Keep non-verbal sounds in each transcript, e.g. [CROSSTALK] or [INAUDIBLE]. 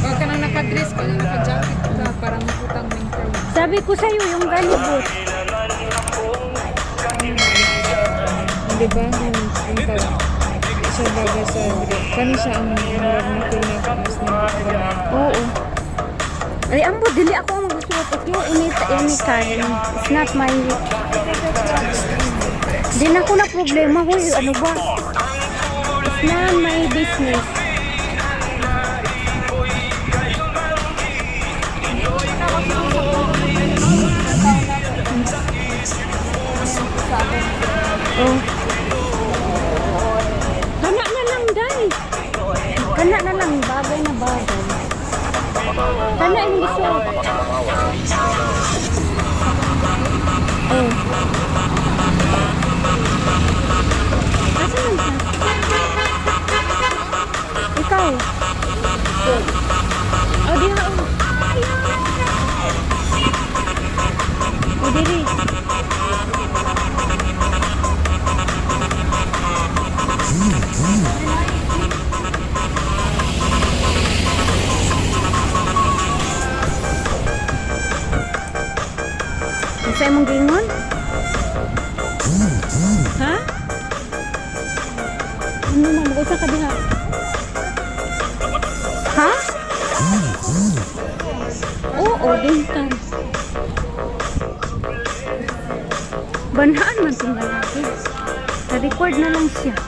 Huwag ka nang nakadress ka, naka-jacket ka para makutang ng crowd. Sabi ko sa'yo, yung galibot. Di ba? Yung yung pag siya baga sa kani siya ang murag na kinakas na Oo. Ay, ambo, dili ako ang magsuot. Okay, any, anytime. It's not my... Di na ko na problema. Huy, ano ba? Not my business. Oh. Na lang, day. Kana na lang, bagay na bagay. Kana yung gusto. Oh. Asan man siya? Ikaw. Oh, di ha. Oh, oh diri. Banhaan man itong lalaki. Na-record na lang siya.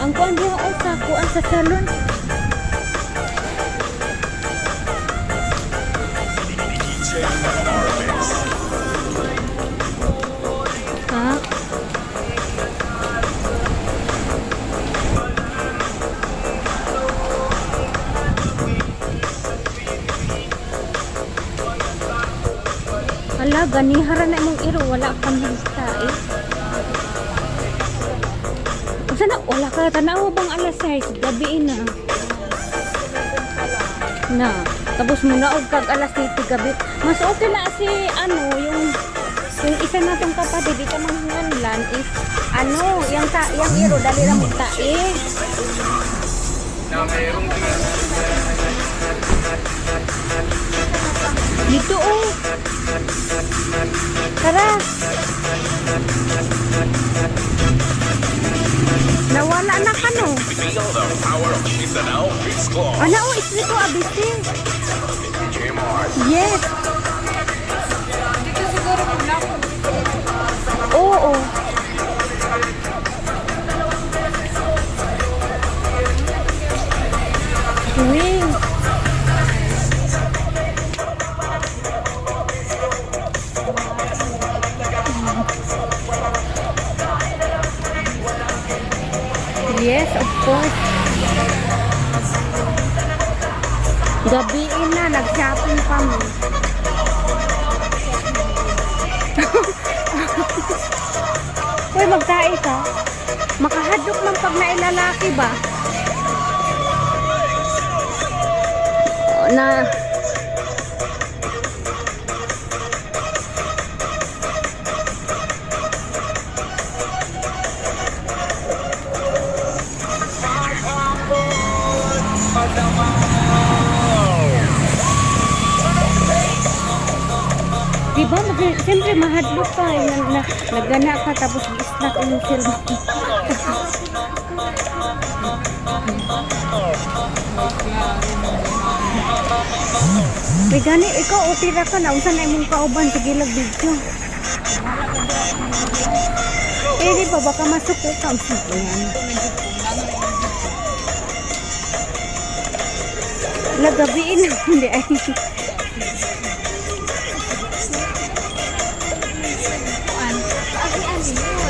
Ang kuan diha sa kuan sa salon. Ha? Hala, ganihara na imong iro. Wala kang hista eh. Unsa na wala ka tanaw bang alas 6 gabi na. Na, tapos mo na og kag alas 7 gabi. Mas okay na si ano yung yung isa natong kapatid ito manghanlan is ano, yung ta yung iro dali ra mo tae. Dito oh. Tara. Nawala na ka no. Feel the power of Mindanao Beats Club. Ano oh, isli ko abisi. Yes. Uy, magtae ka. Makahadlok ng pag nailalaki ba? Na... Mag siyempre mahadlok ka, eh, na, na, nagana ka tapos isnak yung cellphone. May gani, ikaw opera ka na, unsa na imong kauban sa gilag video. Eh, di ba, baka masuko ka, ko yan. Lagabiin na, hindi ay.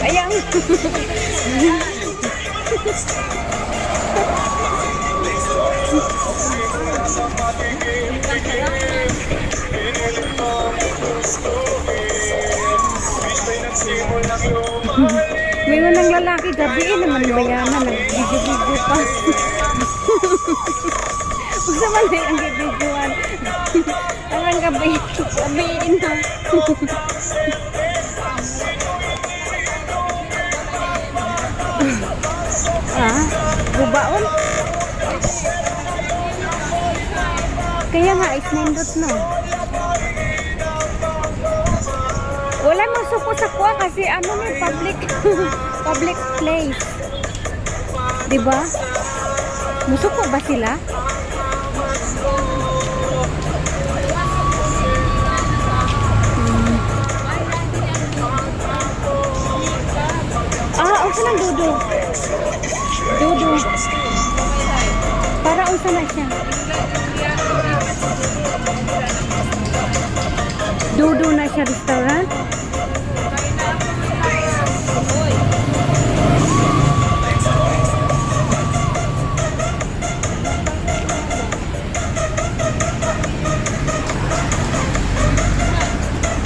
Ayan. Nagsimula May unang lalaki gabi eh, naman bayanan, nag-video-video pa. Huwag sa mali ang videoan. Ang gabi, gabi na. Ah, bubaon? Kaya nga, is nindot no. Wala masuko sa kuha kasi ano may public [LAUGHS] public place. 'Di ba? Musuko ba sila? Hmm. Ah, unsa nang dudo? Dudo. Para unsa na siya? Dudo na siya restaurant?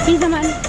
Kinsa man?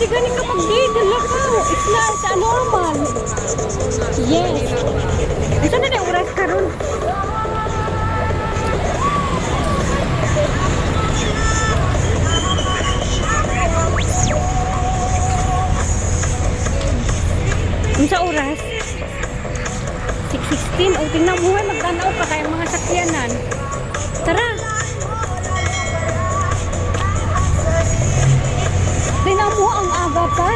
pwede galing kapag di, dalakaw. It's not normal. Yes. Ito na na oras karon. Unsa oras? 6.16. O, tingnan mo ay magtanaw pa kayong mga sakyanan. Tara. Tingnan mo ang aga pa.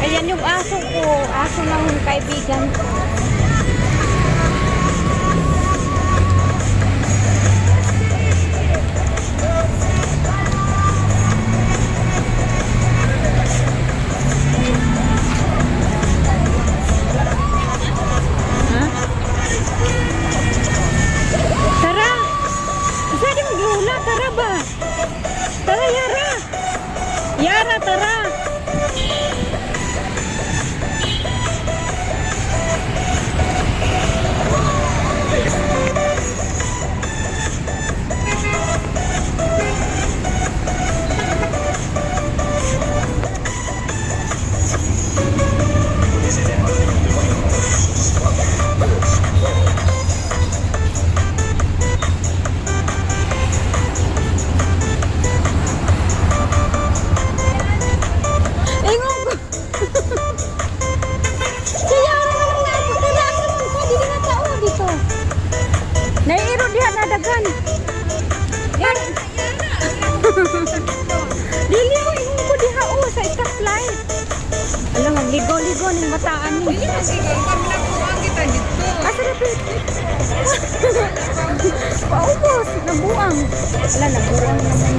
Ayan yung aso ko. Aso ng kaibigan ko. Paubos, nabuang. Wala, nabuang naman.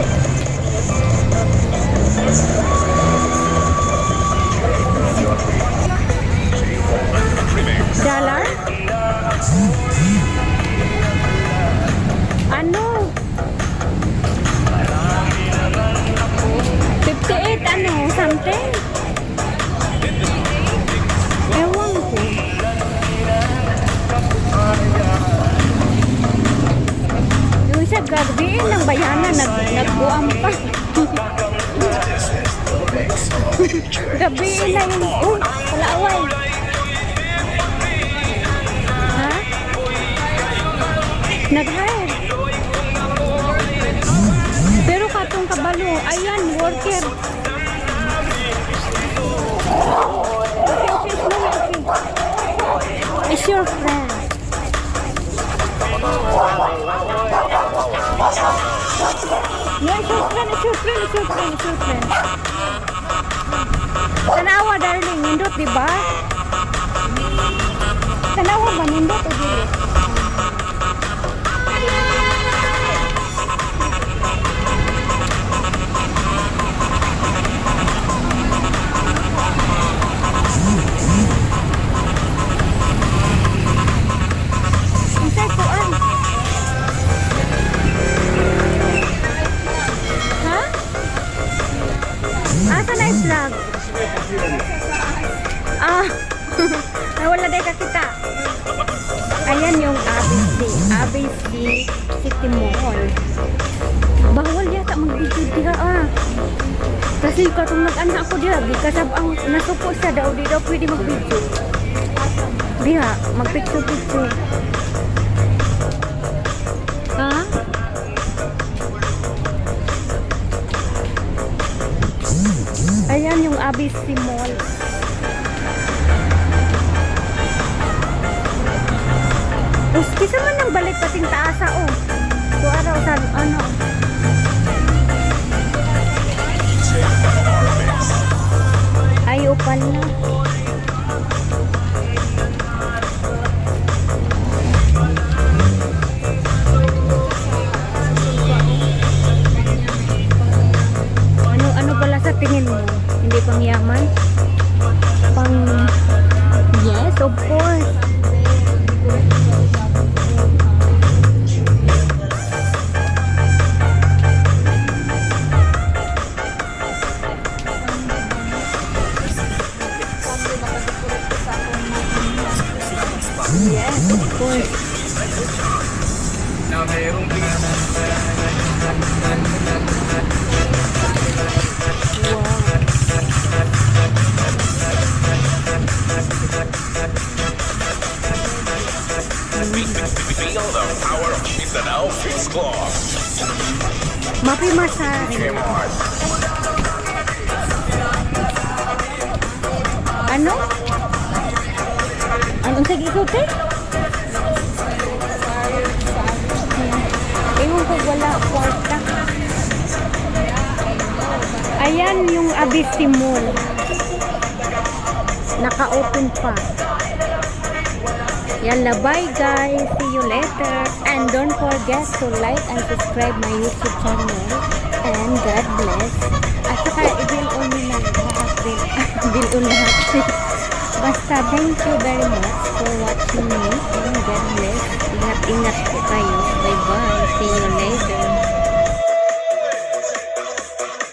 Dollar? Ano? 58 ano? Something? Ayan, worker. Okay, okay, okay. Who's your friend? No, it's your friend, it's your friend, it's your friend, it's your friend. Tanawa, darling. Nindot, di ba? Tanawa ba? Nindot o dili? Asa na vlog? Ah, [LAUGHS] nawala day ka kita. Ayan yung ABC. ABC City Mall. Bawal yata mag-video diha ah. Kasi katong nag-ana ako diha, di kasab ang nasuko siya daw, di daw pwede mag-video. Diha, mag-picture-picture. ABC Mall. Us, kisa man ang balik pating taasa oh. So araw sa ano. Ay, upan na. Yes, of course. Wow. Feel the power of Chisenau Fix Club. Mapi Masari. Kmart. Ano? Anong sige ko, te? Ewan ko, wala kwarta. Ayan yung Abisi Mall. Naka-open pa. Yalla, bye guys. See you later. And don't forget to like and subscribe my YouTube channel. And God bless. At saka, i-bill on nyo din. bill on lahat. [LAUGHS] Basta thank you very much for watching me and God bless. Ingat-ingat po kayo. Bye-bye. See you later.